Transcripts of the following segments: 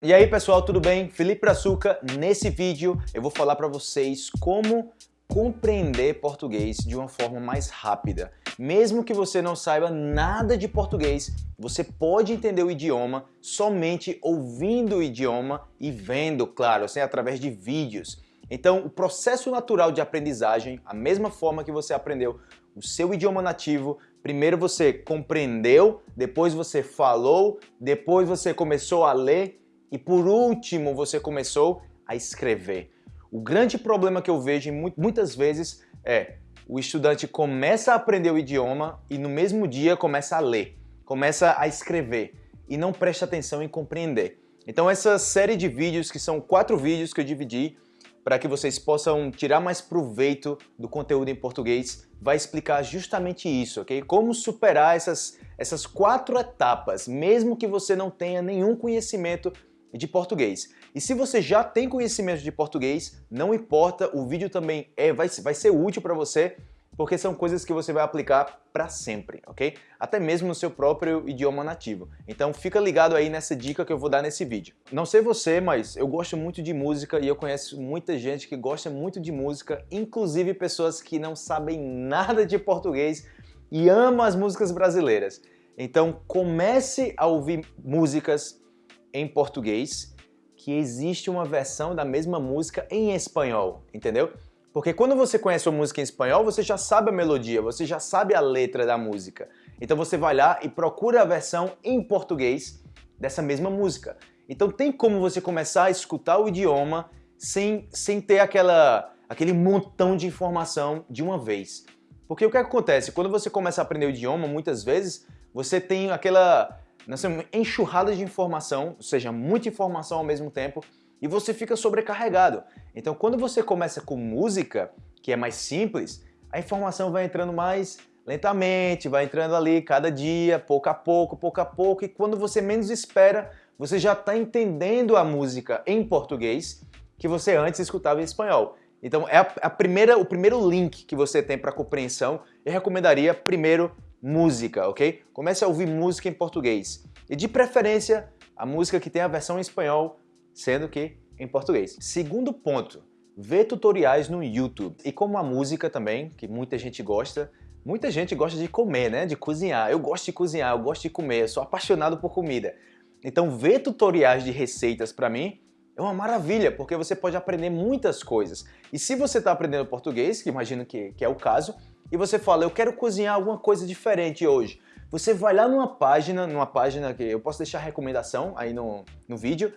E aí pessoal, tudo bem? Felipe Brazuca. Nesse vídeo eu vou falar para vocês como compreender português de uma forma mais rápida. Mesmo que você não saiba nada de português, você pode entender o idioma somente ouvindo o idioma e vendo, claro, assim, através de vídeos. Então, o processo natural de aprendizagem, a mesma forma que você aprendeu o seu idioma nativo, primeiro você compreendeu, depois você falou, depois você começou a ler e por último, você começou a escrever. O grande problema que eu vejo muitas vezes é o estudante começa a aprender o idioma e no mesmo dia começa a ler, começa a escrever e não presta atenção em compreender. Então essa série de vídeos, que são quatro vídeos que eu dividi para que vocês possam tirar mais proveito do conteúdo em português, vai explicar justamente isso, ok? Como superar essas, essas quatro etapas, mesmo que você não tenha nenhum conhecimento de português. E se você já tem conhecimento de português, não importa, o vídeo também é, vai, vai ser útil para você, porque são coisas que você vai aplicar para sempre, ok? Até mesmo no seu próprio idioma nativo. Então fica ligado aí nessa dica que eu vou dar nesse vídeo. Não sei você, mas eu gosto muito de música e eu conheço muita gente que gosta muito de música, inclusive pessoas que não sabem nada de português e amam as músicas brasileiras. Então comece a ouvir músicas em português que existe uma versão da mesma música em espanhol, entendeu? Porque quando você conhece uma música em espanhol, você já sabe a melodia, você já sabe a letra da música. Então você vai lá e procura a versão em português dessa mesma música. Então tem como você começar a escutar o idioma sem, sem ter aquela, aquele montão de informação de uma vez. Porque o que acontece? Quando você começa a aprender o idioma, muitas vezes você tem aquela nós temos enxurrada de informação, ou seja, muita informação ao mesmo tempo, e você fica sobrecarregado. Então quando você começa com música, que é mais simples, a informação vai entrando mais lentamente, vai entrando ali cada dia, pouco a pouco, pouco a pouco, e quando você menos espera, você já está entendendo a música em português que você antes escutava em espanhol. Então é a, a primeira, o primeiro link que você tem para compreensão, eu recomendaria primeiro música, ok? Comece a ouvir música em português. E de preferência, a música que tem a versão em espanhol, sendo que em português. Segundo ponto, ver tutoriais no YouTube. E como a música também, que muita gente gosta, muita gente gosta de comer, né? De cozinhar. Eu gosto de cozinhar, eu gosto de comer, eu sou apaixonado por comida. Então ver tutoriais de receitas para mim é uma maravilha, porque você pode aprender muitas coisas. E se você está aprendendo português, que imagino que, que é o caso, e você fala, eu quero cozinhar alguma coisa diferente hoje. Você vai lá numa página, numa página que eu posso deixar recomendação aí no, no vídeo,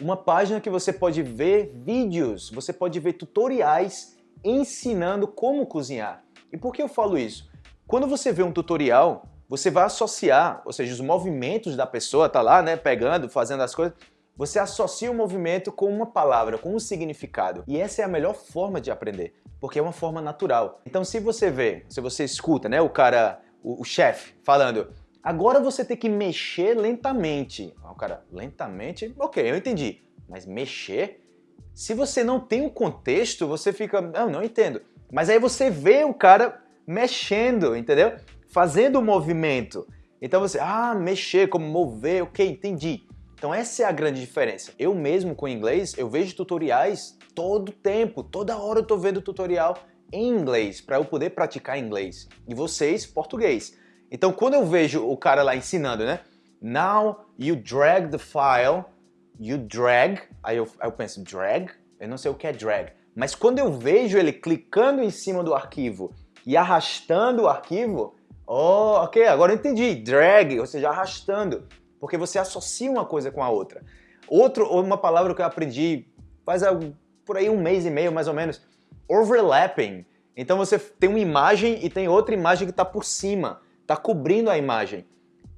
uma página que você pode ver vídeos, você pode ver tutoriais ensinando como cozinhar. E por que eu falo isso? Quando você vê um tutorial, você vai associar, ou seja, os movimentos da pessoa, tá lá, né, pegando, fazendo as coisas, você associa o movimento com uma palavra, com um significado. E essa é a melhor forma de aprender, porque é uma forma natural. Então se você vê, se você escuta, né, o cara, o, o chefe falando, agora você tem que mexer lentamente. O cara, lentamente? Ok, eu entendi. Mas mexer? Se você não tem um contexto, você fica, não, não entendo. Mas aí você vê o cara mexendo, entendeu? Fazendo o movimento. Então você, ah, mexer, como mover, ok, entendi. Então essa é a grande diferença. Eu mesmo com inglês, eu vejo tutoriais todo tempo, toda hora eu tô vendo tutorial em inglês para eu poder praticar inglês. E vocês, português. Então quando eu vejo o cara lá ensinando, né? Now you drag the file, you drag, aí eu, aí eu penso, drag? Eu não sei o que é drag. Mas quando eu vejo ele clicando em cima do arquivo e arrastando o arquivo, oh, ok, agora eu entendi, drag, ou seja, arrastando porque você associa uma coisa com a outra. Outro, uma palavra que eu aprendi faz por aí um mês e meio mais ou menos, overlapping. Então você tem uma imagem e tem outra imagem que está por cima, está cobrindo a imagem.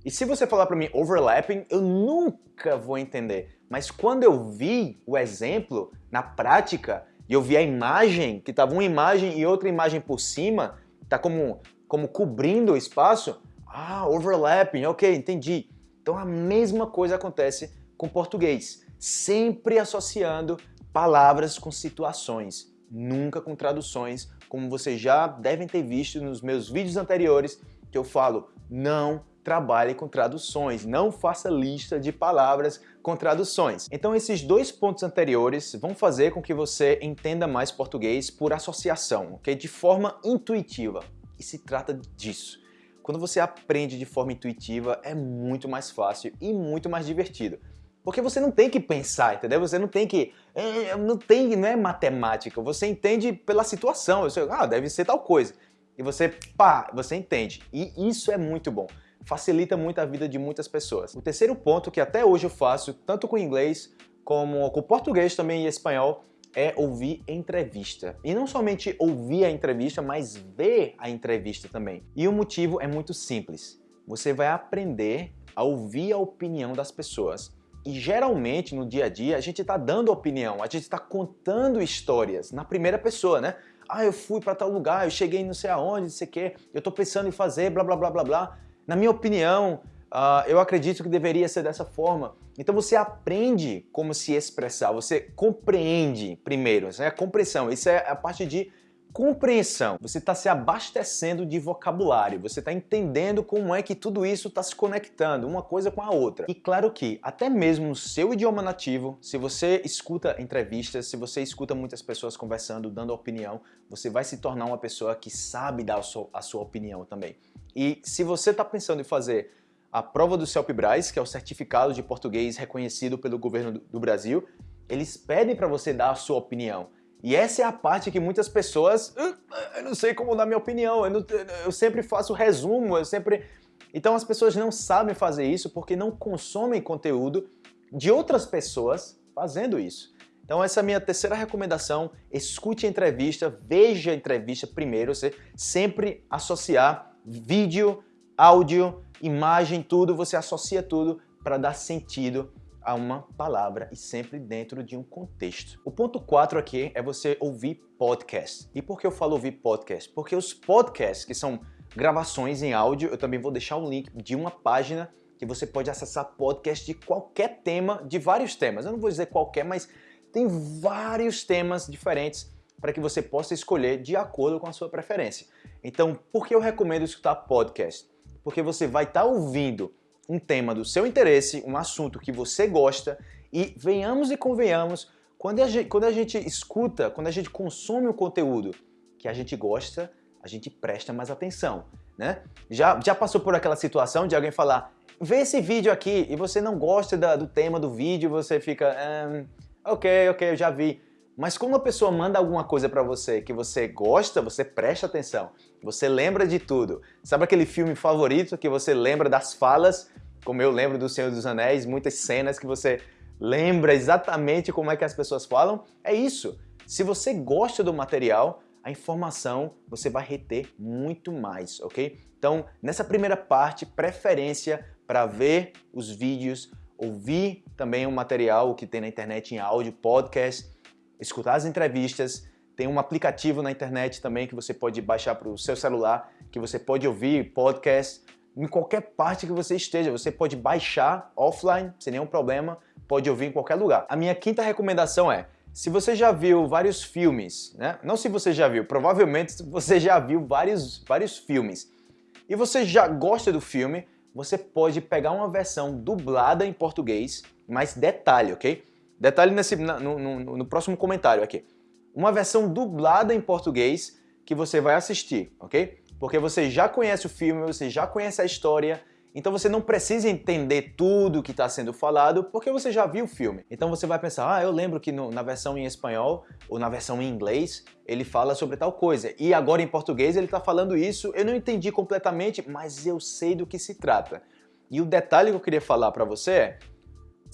E se você falar para mim overlapping, eu nunca vou entender. Mas quando eu vi o exemplo na prática e eu vi a imagem, que estava uma imagem e outra imagem por cima, está como, como cobrindo o espaço, ah, overlapping, ok, entendi. Então a mesma coisa acontece com português, sempre associando palavras com situações, nunca com traduções, como vocês já devem ter visto nos meus vídeos anteriores, que eu falo, não trabalhe com traduções, não faça lista de palavras com traduções. Então esses dois pontos anteriores vão fazer com que você entenda mais português por associação, ok? De forma intuitiva. E se trata disso. Quando você aprende de forma intuitiva, é muito mais fácil e muito mais divertido. Porque você não tem que pensar, entendeu? Você não tem que... É, não tem, não é matemática. Você entende pela situação. Você, ah, deve ser tal coisa. E você, pá, você entende. E isso é muito bom. Facilita muito a vida de muitas pessoas. O terceiro ponto que até hoje eu faço, tanto com inglês como com português também e espanhol, é ouvir entrevista. E não somente ouvir a entrevista, mas ver a entrevista também. E o motivo é muito simples. Você vai aprender a ouvir a opinião das pessoas e geralmente no dia a dia a gente está dando opinião, a gente está contando histórias na primeira pessoa, né? Ah, eu fui para tal lugar, eu cheguei não sei aonde, não sei o que, eu estou pensando em fazer, blá blá blá blá blá. Na minha opinião, uh, eu acredito que deveria ser dessa forma. Então você aprende como se expressar, você compreende primeiro, isso é a compreensão, isso é a parte de compreensão. Você está se abastecendo de vocabulário, você está entendendo como é que tudo isso está se conectando, uma coisa com a outra. E claro que, até mesmo no seu idioma nativo, se você escuta entrevistas, se você escuta muitas pessoas conversando, dando opinião, você vai se tornar uma pessoa que sabe dar a sua, a sua opinião também. E se você está pensando em fazer a prova do CELPE-BRAS, que é o certificado de português reconhecido pelo governo do Brasil, eles pedem para você dar a sua opinião. E essa é a parte que muitas pessoas, eu não sei como dar minha opinião, eu, não, eu sempre faço resumo, eu sempre... Então as pessoas não sabem fazer isso porque não consomem conteúdo de outras pessoas fazendo isso. Então essa é a minha terceira recomendação, escute a entrevista, veja a entrevista primeiro, você sempre associar vídeo, áudio, imagem, tudo, você associa tudo para dar sentido a uma palavra e sempre dentro de um contexto. O ponto 4 aqui é você ouvir podcast. E por que eu falo ouvir podcast? Porque os podcasts, que são gravações em áudio, eu também vou deixar um link de uma página que você pode acessar podcast de qualquer tema, de vários temas. Eu não vou dizer qualquer, mas tem vários temas diferentes para que você possa escolher de acordo com a sua preferência. Então, por que eu recomendo escutar podcast? Porque você vai estar tá ouvindo um tema do seu interesse, um assunto que você gosta e venhamos e convenhamos, quando a gente, quando a gente escuta, quando a gente consome o conteúdo que a gente gosta, a gente presta mais atenção, né? Já, já passou por aquela situação de alguém falar, vê esse vídeo aqui e você não gosta da, do tema do vídeo, você fica, um, ok, ok, eu já vi. Mas quando a pessoa manda alguma coisa para você que você gosta, você presta atenção. Você lembra de tudo. Sabe aquele filme favorito que você lembra das falas? Como eu lembro do Senhor dos Anéis, muitas cenas que você lembra exatamente como é que as pessoas falam. É isso. Se você gosta do material, a informação você vai reter muito mais, ok? Então, nessa primeira parte, preferência para ver os vídeos, ouvir também o material que tem na internet em áudio, podcast, escutar as entrevistas, tem um aplicativo na internet também que você pode baixar para o seu celular, que você pode ouvir podcast em qualquer parte que você esteja. Você pode baixar offline, sem nenhum problema, pode ouvir em qualquer lugar. A minha quinta recomendação é, se você já viu vários filmes, né? não se você já viu, provavelmente você já viu vários, vários filmes, e você já gosta do filme, você pode pegar uma versão dublada em português, mas detalhe, ok? Detalhe nesse, no, no, no próximo comentário aqui. Uma versão dublada em português que você vai assistir, ok? Porque você já conhece o filme, você já conhece a história, então você não precisa entender tudo que está sendo falado porque você já viu o filme. Então você vai pensar, ah, eu lembro que no, na versão em espanhol ou na versão em inglês ele fala sobre tal coisa e agora em português ele está falando isso, eu não entendi completamente, mas eu sei do que se trata. E o detalhe que eu queria falar para você é,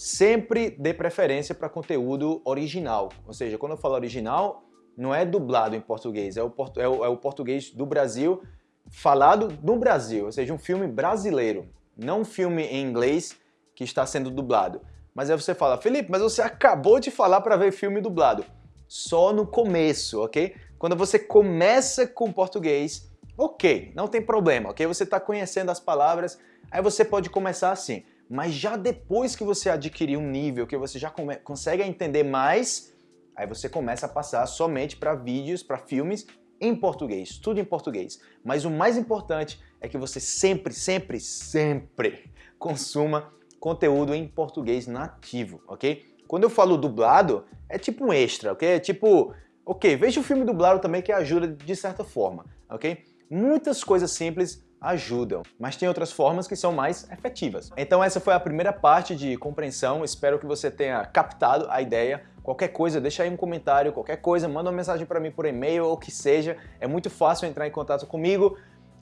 sempre dê preferência para conteúdo original. Ou seja, quando eu falo original, não é dublado em português, é o, é o, é o português do Brasil falado no Brasil, ou seja, um filme brasileiro, não um filme em inglês que está sendo dublado. Mas aí você fala, Felipe, mas você acabou de falar para ver filme dublado. Só no começo, ok? Quando você começa com português, ok, não tem problema, ok? Você está conhecendo as palavras, aí você pode começar assim. Mas já depois que você adquirir um nível, que você já consegue entender mais, aí você começa a passar somente para vídeos, para filmes em português, tudo em português. Mas o mais importante é que você sempre, sempre, sempre consuma conteúdo em português nativo, ok? Quando eu falo dublado, é tipo um extra, ok? É tipo, ok, veja o filme dublado também que ajuda de certa forma, ok? Muitas coisas simples ajudam, mas tem outras formas que são mais efetivas. Então essa foi a primeira parte de compreensão, espero que você tenha captado a ideia. Qualquer coisa, deixa aí um comentário, qualquer coisa, manda uma mensagem para mim por e-mail ou o que seja, é muito fácil entrar em contato comigo.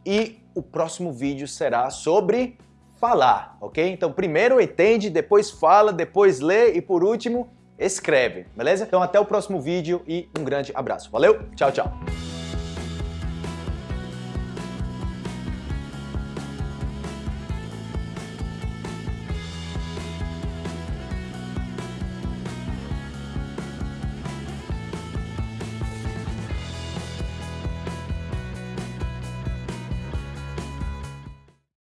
E o próximo vídeo será sobre falar, ok? Então primeiro entende, depois fala, depois lê e por último escreve, beleza? Então até o próximo vídeo e um grande abraço. Valeu, tchau, tchau!